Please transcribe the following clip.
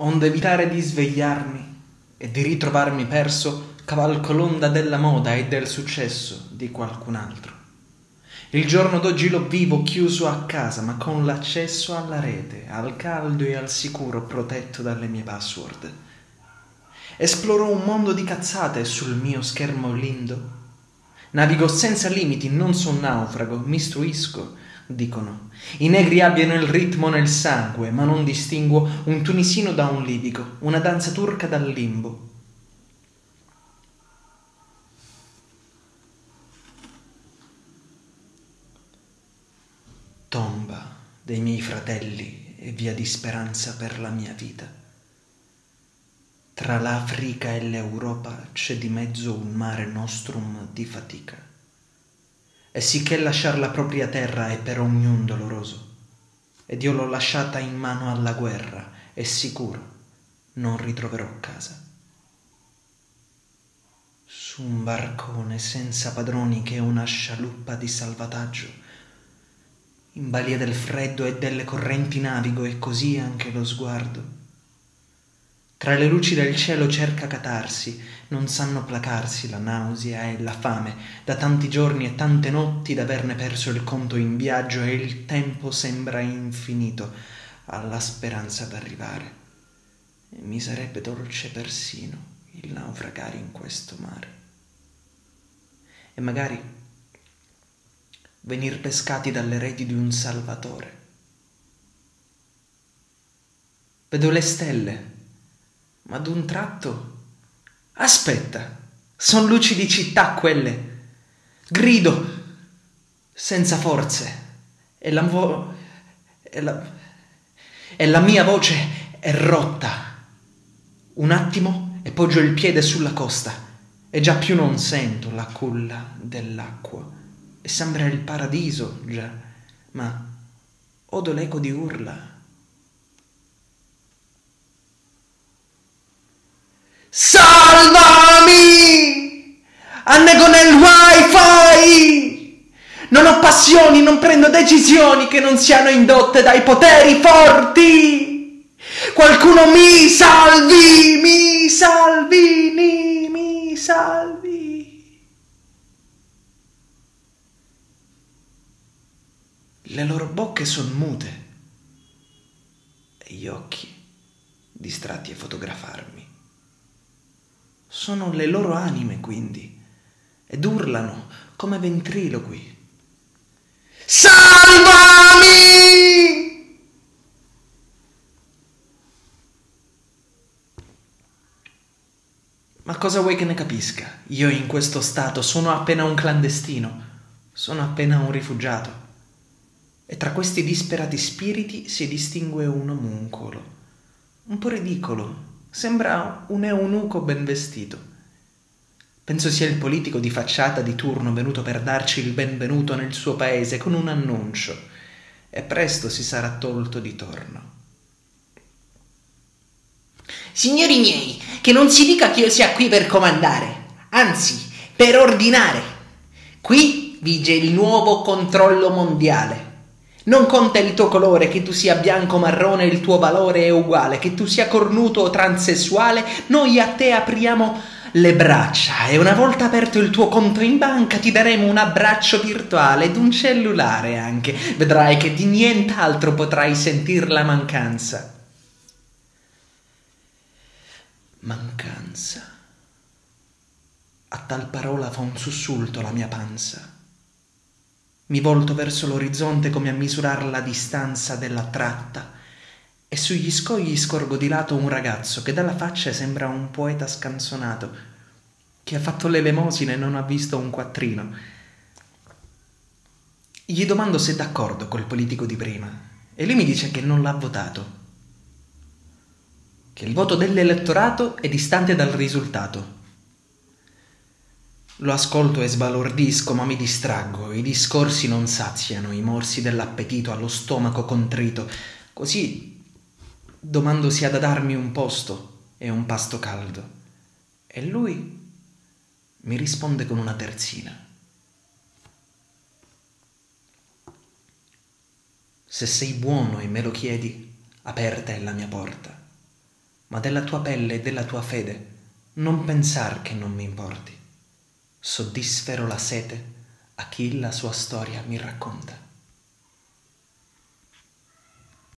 onde evitare di svegliarmi e di ritrovarmi perso cavalco l'onda della moda e del successo di qualcun altro. Il giorno d'oggi lo vivo chiuso a casa, ma con l'accesso alla rete, al caldo e al sicuro protetto dalle mie password. Esploro un mondo di cazzate sul mio schermo lindo. Navigo senza limiti, non son naufrago, mi istruisco, dicono. I negri abbiano il ritmo nel sangue, ma non distinguo un tunisino da un libico, una danza turca dal limbo. tomba dei miei fratelli e via di speranza per la mia vita. Tra l'Africa e l'Europa c'è di mezzo un mare nostrum di fatica. E sicché lasciar la propria terra è per ognun doloroso. Ed io l'ho lasciata in mano alla guerra e sicuro non ritroverò casa. Su un barcone senza padroni che è una scialuppa di salvataggio, in balia del freddo e delle correnti navigo e così anche lo sguardo. Tra le luci del cielo cerca catarsi, non sanno placarsi la nausea e la fame, da tanti giorni e tante notti d'averne perso il conto in viaggio e il tempo sembra infinito alla speranza d'arrivare. E mi sarebbe dolce persino il naufragare in questo mare. E magari venir pescati dalle reti di un Salvatore. Vedo le stelle, ma d'un tratto... Aspetta, son luci di città quelle. Grido, senza forze, e la, vo- e la, e la mia voce è rotta. Un attimo e poggio il piede sulla costa e già più non sento la culla dell'acqua e sembra il paradiso già, ma odo l'eco di urla. Salvami! Annego nel wifi! Non ho passioni, non prendo decisioni che non siano indotte dai poteri forti! Qualcuno mi salvi, mi salvi, mi salvi! Le loro bocche son mute e gli occhi distratti a fotografarmi. Sono le loro anime, quindi, ed urlano come ventriloqui. Salvami! Ma cosa vuoi che ne capisca? Io in questo stato sono appena un clandestino, sono appena un rifugiato e tra questi disperati spiriti si distingue un omuncolo, un po' ridicolo, sembra un eunuco ben vestito. Penso sia il politico di facciata di turno venuto per darci il benvenuto nel suo paese con un annuncio, e presto si sarà tolto di torno. Signori miei, che non si dica che io sia qui per comandare, anzi, per ordinare. Qui vige il nuovo controllo mondiale. Non conta il tuo colore, che tu sia bianco o marrone, il tuo valore è uguale, che tu sia cornuto o transessuale, noi a te apriamo le braccia e una volta aperto il tuo conto in banca ti daremo un abbraccio virtuale ed un cellulare anche. Vedrai che di nient'altro potrai sentir la mancanza. Mancanza. A tal parola fa un sussulto la mia panza. Mi volto verso l'orizzonte come a misurare la distanza della tratta e sugli scogli scorgo di lato un ragazzo che dalla faccia sembra un poeta scanzonato, che ha fatto l'elemosina e non ha visto un quattrino. Gli domando se è d'accordo col politico di prima e lui mi dice che non l'ha votato, che il voto dell'elettorato è distante dal risultato lo ascolto e sbalordisco, ma mi distraggo. I discorsi non saziano i morsi dell'appetito allo stomaco contrito. Così domando se ha da darmi un posto e un pasto caldo. E lui mi risponde con una terzina. Se sei buono e me lo chiedi, aperta è la mia porta. ma della tua pelle e della tua fede non pensar che non mi importi. Soddisfero la sete a chi la sua storia mi racconta.